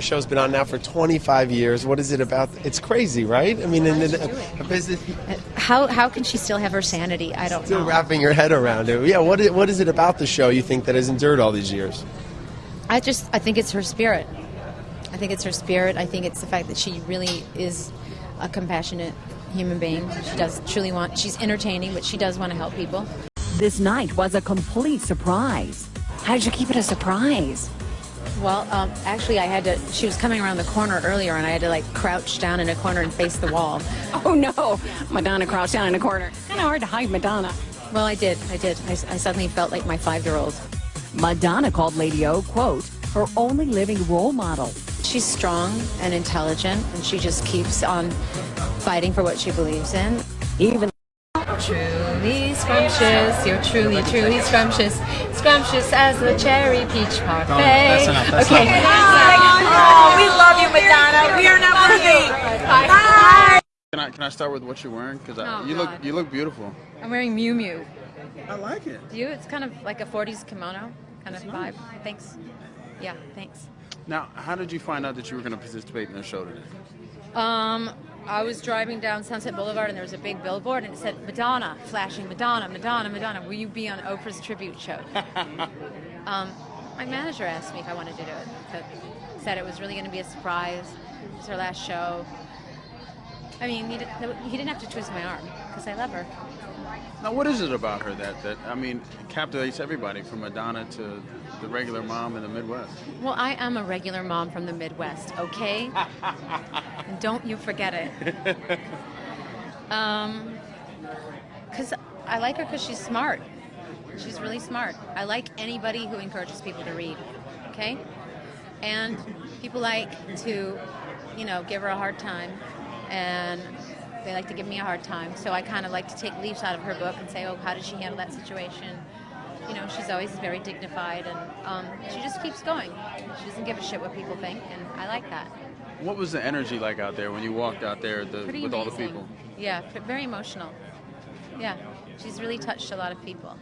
show's been on now for 25 years. What is it about? It's crazy, right? I mean, in a, a business, How how can she still have her sanity? I don't still know. wrapping your head around it. Yeah, what is, what is it about the show you think that has endured all these years? I just I think it's her spirit. I think it's her spirit. I think it's the fact that she really is a compassionate human being. She does truly want. She's entertaining, but she does want to help people. This night was a complete surprise. How did you keep it a surprise? Well, um, actually, I had to. She was coming around the corner earlier, and I had to like crouch down in a corner and face the wall. Oh no, Madonna crouched down in a corner. Kind of hard to hide Madonna. Well, I did. I did. I, I suddenly felt like my five-year-old. Madonna called Lady O, quote, her only living role model. She's strong and intelligent, and she just keeps on fighting for what she believes in. Even Truly scrumptious, you're truly, truly scrumptious. Scrumptious as the cherry peach parfait. that's enough, that's okay. Oh, we love you, Madonna. We are not worthy. Bye. Can I can I start with what you're wearing? Because Oh, you look you look beautiful. I'm wearing Miu Miu. I like it. Do you? It's kind of like a 40s kimono kind of vibe. Thanks. Yeah, thanks. Now, how did you find out that you were going to participate in the show today? Um, I was driving down Sunset Boulevard and there was a big billboard and it said Madonna, flashing Madonna, Madonna, Madonna. Will you be on Oprah's tribute show? um, my manager asked me if I wanted to do it. But said it was really going to be a surprise. It was her last show. I mean, he, did, he didn't have to twist my arm because I love her. Now, what is it about her that that I mean captivates everybody from Madonna to the regular mom in the Midwest? Well, I am a regular mom from the Midwest, okay? and don't you forget it. Um, because I like her because she's smart. She's really smart. I like anybody who encourages people to read, okay? And people like to, you know, give her a hard time, and they like to give me a hard time. So I kind of like to take leaves out of her book and say, oh, how did she handle that situation? You know, she's always very dignified, and um, she just keeps going. She doesn't give a shit what people think, and I like that. What was the energy like out there when you walked out there the, with all the people? Yeah, very emotional. Yeah, she's really touched a lot of people.